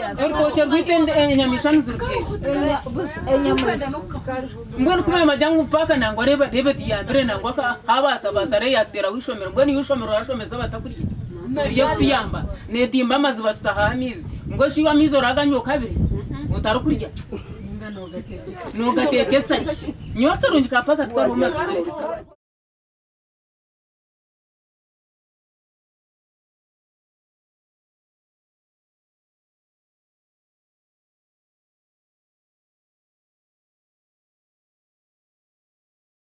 Eh, mbwenu kumae majangu mpaka nangwa reva david yambire nangwa havasa vasa reyatera ushomero mbwenu yushomero rashomeza vatakurie yekuyamba netimba maziva tutahamizi ngoshiwamizo rakanywa kaviri mhm. utari kurya nogatekesa nyotorunjikapaka tukaruma